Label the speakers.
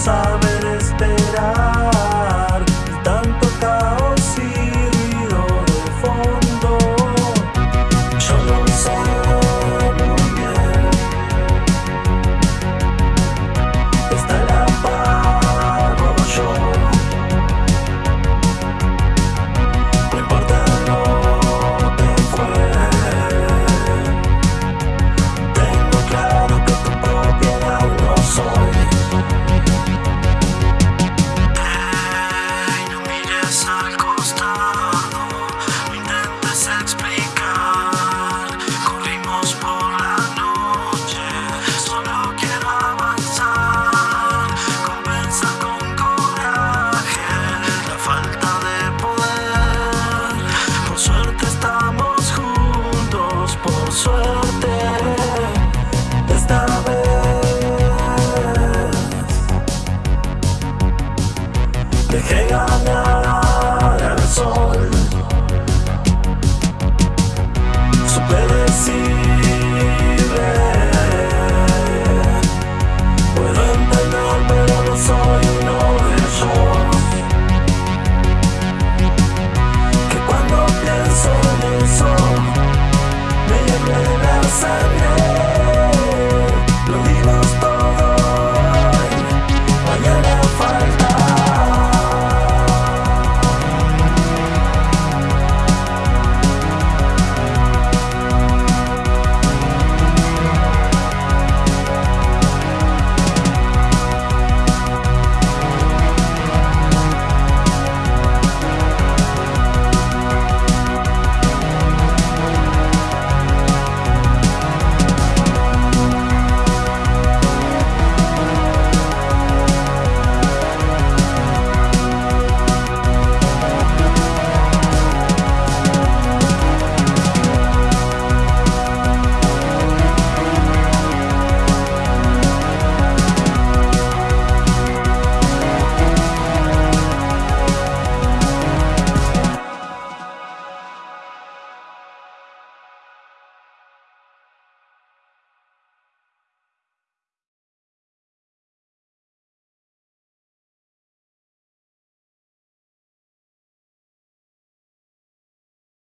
Speaker 1: summer. Dejé ganar al sol. Supe decirle Puedo entender pero no soy uno de ellos Que cuando pienso en eso Me llené la sangre Lo digo